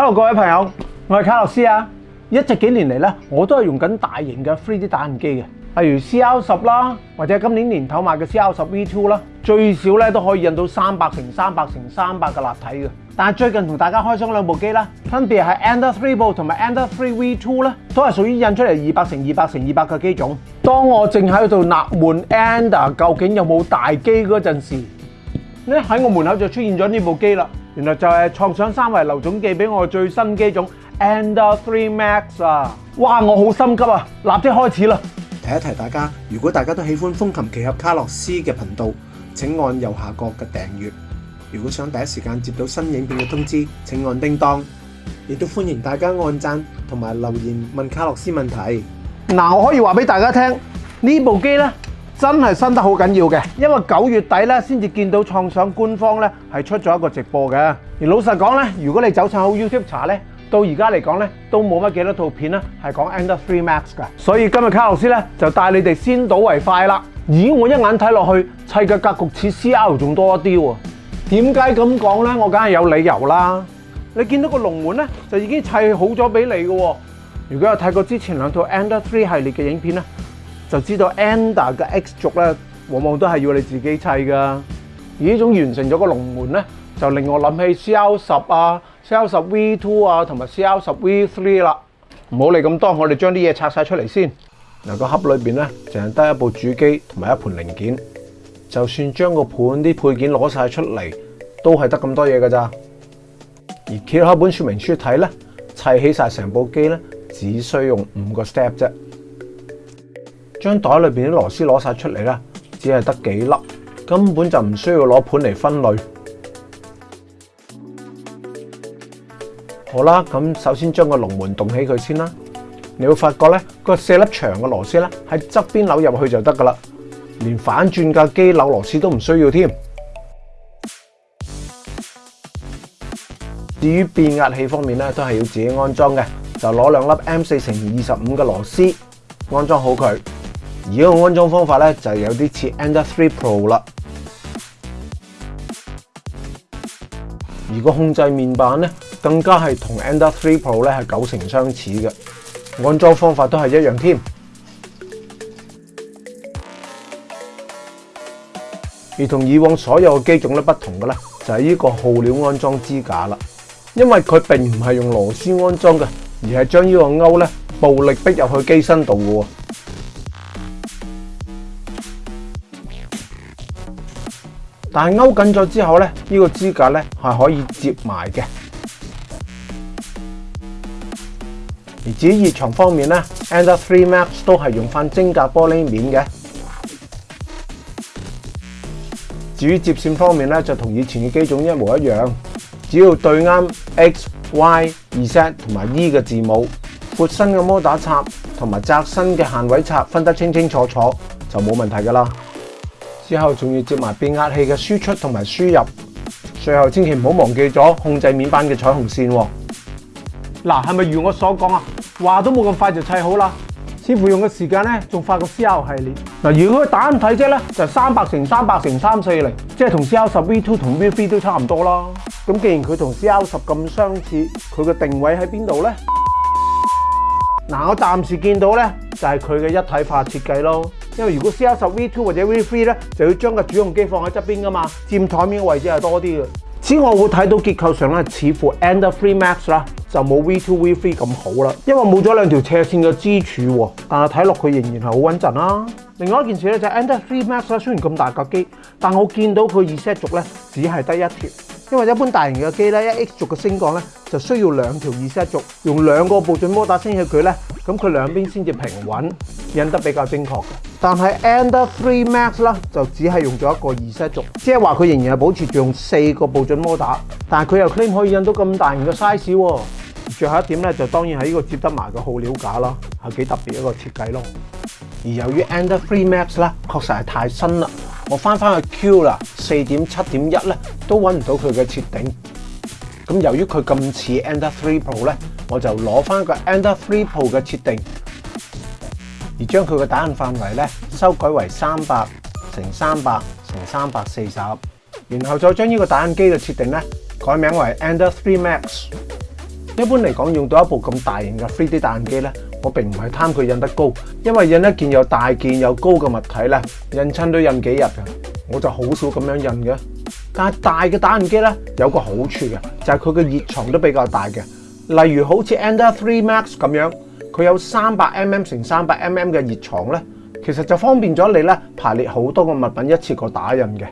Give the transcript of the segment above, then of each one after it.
hello，各位朋友，我系卡洛斯啊！一直几年嚟咧，我都系用紧大型嘅 3D 打印机嘅，例如 CL 十啦，或者今年年头买嘅 CL 十 V2 啦，最少咧都可以印到三百乘三百乘三百嘅立体嘅。但系最近同大家开箱两部机啦，分别系 Ender Three Pro 同埋 Ender Three V2 咧，都系属于印出嚟二百乘二百乘二百嘅机种。当我正喺度纳闷 Ender 究竟有冇大机嗰阵时，咧喺我门口就出现咗呢部机啦。原來就係創想三維劉總寄俾我最新機種 a n d Three m a x 啊！哇，我好心急啊，立即開始啦！提一提大家，如果大家都喜歡風琴奇俠卡洛斯嘅頻道，請按右下角嘅訂閱。如果想第一時間接到新影片嘅通知，請按叮當。亦都歡迎大家按讚同埋留言問卡洛斯問題。嗱，我可以話俾大家聽，呢部機呢。真系新得好緊要嘅，因為九月底咧先至見到創想官方咧係出咗一個直播嘅。而老實講咧，如果你走親好 YouTube 查咧，到而家嚟講咧都冇乜幾多套片咧係講《a n d r o i d 3 Max》嘅。所以今日卡老斯咧就帶你哋先睹為快啦。咦，我一眼睇落去砌嘅格局似《c r 仲多一啲喎。點解咁講咧？我梗係有理由啦。你見到個龍門咧就已經砌好咗俾你嘅。如果有睇過之前兩套《a n d r o i d 3系列嘅影片咧？就知道 ANDER 嘅 X 族咧，往往都係要你自己砌噶。而呢種完成咗個龍門咧，就令我諗起 CL 十啊、CL 十 V two 啊同埋 CL 十 V three 啦。唔好理咁多，我哋將啲嘢拆晒出嚟先。嗱，個盒裏边咧，淨係得一部主機同埋一盤零件。就算將個盤啲配件攞晒出嚟，都係得咁多嘢㗎咋。而企喺本说明書睇咧，砌起晒成部機咧，只需用五個 step 啫。将袋里边啲螺丝攞晒出嚟咧，只系得几粒，根本就唔需要攞盘嚟分类。好啦，咁首先将个龙门动起佢先啦。你会发觉咧，个四粒长嘅螺丝咧，喺侧边扭入去就得噶啦，连反转架机扭螺丝都唔需要添。至于变压器方面咧，都系要自己安装嘅，就攞两粒 M 四乘以二十五嘅螺丝安装好佢。而家嘅安装方法咧，就有啲似 a n d e Three Pro 啦。而个控制面板咧，更加系同 a n d e Three Pro 咧系九成相似嘅，安装方法都系一样添。而同以往所有嘅机种不同嘅咧，就系呢个耗料安装支架啦。因为佢并唔系用螺丝安装嘅，而系将呢个钩咧暴力逼入去机身度嘅。但系勾紧咗之后咧，呢个支架咧系可以接埋嘅。而至于热场方面咧 a n d r Three Max 都系用翻晶格玻璃面嘅。至于接线方面咧，就同以前嘅机种一模一样，只要对啱 X、Y、Z e 同埋 E 嘅字母，阔身嘅摩打插同埋窄身嘅限位插分得清清楚楚就冇问题噶啦。之后仲要接埋变压器嘅输出同埋输入，最后千祈唔好忘记咗控制面板嘅彩虹线。嗱，系咪如我所讲啊？话都冇咁快就砌好啦，师傅用嘅时间咧仲快过 C L 系列。嗱，如果单睇啫咧，就三百乘三百乘三四零，即系同 C L 十 V two 同 V three 都差唔多啦。咁既然佢同 C L 十咁相似，佢嘅定位喺边度咧？嗱，我暂时见到咧就系佢嘅一体化设计咯。因为如果 CR 十 V two 或者 V three 咧，就要将个主用机放喺侧边噶嘛，占台面嘅位置系多啲嘅。此外，会睇到结构上咧，似乎 Ender Three Max 啦，就冇 V two V three 咁好啦，因为冇咗两条斜线嘅支柱。但系睇落佢仍然系好稳阵啦。另外一件事咧，就 Ender Three Max 啦，虽然咁大架机，但我见到佢二 set 族咧，只系得一条，因为一般大型嘅机咧，一 X 轴嘅升降咧。就需要兩條二 set 軸，用兩個步進摩打升起佢咧，咁佢兩邊先至平穩，印得比較精確。但係 Anda Three Max 咧就只係用咗一個二 set 軸，即係話佢仍然係保持住用四個步進摩打，但係佢又 claim 可以印到咁大型嘅 size 喎。最後一點咧，就當然係呢個接得埋嘅耗料架啦，係幾特別一個設計咯。而由於 Anda Three Max 咧確實係太新啦，我翻翻去 Q 啦，四點七點一咧都揾唔到佢嘅設定。咁由於佢咁似 e n d e r 3 Pro 咧，我就攞翻個 e n d e r 3 Pro 嘅設定，而將佢嘅打印範圍咧修改為三百乘三百乘三百四十，然後再將呢個打印機嘅設定咧改名為 e n d e r 3 Max。一般嚟講，用到一部咁大型嘅 3D 打印機咧，我並唔係貪佢印得高，因為印一件又大件又高嘅物體咧，印親都印幾日嘅，我就好少咁樣印嘅。但系大嘅打印机咧有个好处嘅，就系佢嘅热床都比较大嘅。例如好似 Ender 3 Max 咁样，佢有三百 mm 乘三百 mm 嘅热床咧，其实就方便咗你咧排列好多个物品一次过打印嘅。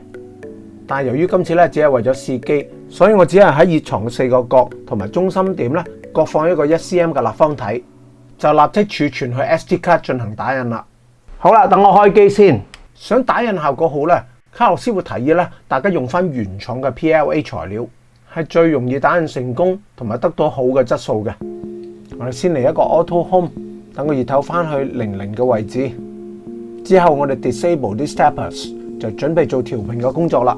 但系由于今次咧只系为咗试机，所以我只系喺热床嘅四个角同埋中心点咧各放一个一 cm 嘅立方体，就立即储存去 SD 卡进行打印啦。好啦，等我开机先，想打印效果好咧。卡洛斯会提议咧，大家用翻原厂嘅 PLA 材料，系最容易打印成功同埋得到好嘅质素嘅。我哋先嚟一个 Auto Home，等个热头翻去零零嘅位置，之后我哋 Disable 啲 Steppers 就准备做调平嘅工作啦。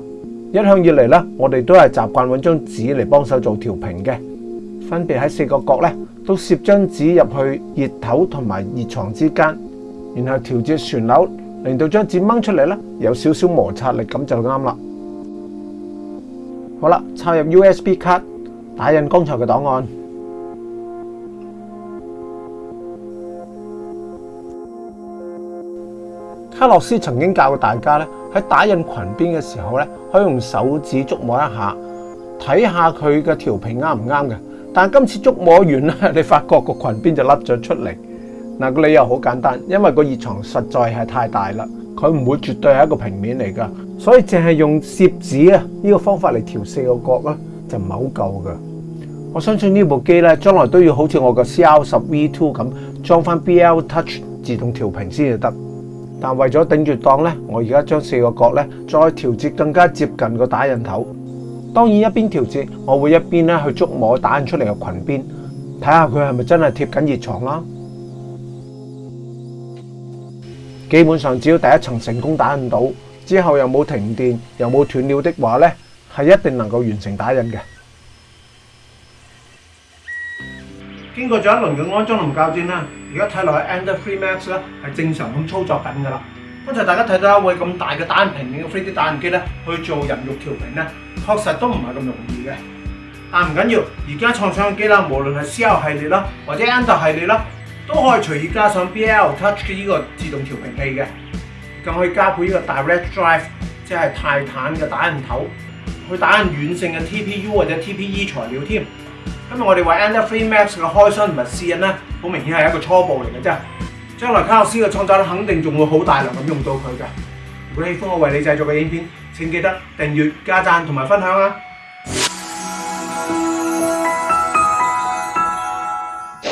一向以嚟咧，我哋都系习惯揾张纸嚟帮手做调平嘅，分别喺四个角咧都摄张纸入去热头同埋热床之间，然后调节旋钮。令到张纸掹出嚟咧，有少少摩擦力咁就啱啦。好啦，插入 USB 卡，打印刚才嘅档案。卡洛斯曾经教过大家咧，喺打印裙边嘅时候咧，可以用手指触摸一下，睇下佢嘅调平啱唔啱嘅。但今次触摸完咧，你发觉个裙边就甩咗出嚟。嗱個理由好簡單，因為個熱床實在係太大啦，佢唔會絕對係一個平面嚟㗎，所以淨係用摄纸啊呢個方法嚟調四個角咧，就唔係好夠㗎。我相信呢部機咧，將來都要好似我個 C L 十 V Two 咁裝翻 B L Touch 自動調平先至得。但為咗頂住檔咧，我而家將四個角咧再調節更加接近個打印頭。當然一邊調節，我會一邊咧去捉摸打印出嚟嘅裙邊，睇下佢係咪真係貼緊熱床啦。基本上只要第一层成功打印到，之后又冇停电又冇断料的话咧，系一定能够完成打印嘅。经过咗一轮嘅安装同校正啦，而家睇落去 e n d e r Free Max 咧系正常咁操作紧噶啦。刚才大家睇到一位咁大嘅打印面嘅 3D 打印机咧去做人肉调平咧，确实都唔系咁容易嘅。但唔紧要，而家创想嘅机啦，无论系 C 系列啦，或者 e n d e o u r 系列啦。都可以隨意加上 BL Touch 呢個自動調平器嘅，咁可以加配呢個 Direct Drive，即係泰坦嘅打印頭去打印軟性嘅 TPU 或者 TPE 材料添。今日我哋為 e n d e a v e r Maps 嘅開箱同埋試印咧，好明顯係一個初步嚟嘅啫。將來卡洛斯嘅創作咧，肯定仲會好大量咁用到佢嘅。如果喜歡我為你製作嘅影片，請記得訂閱、加讚同埋分享啊！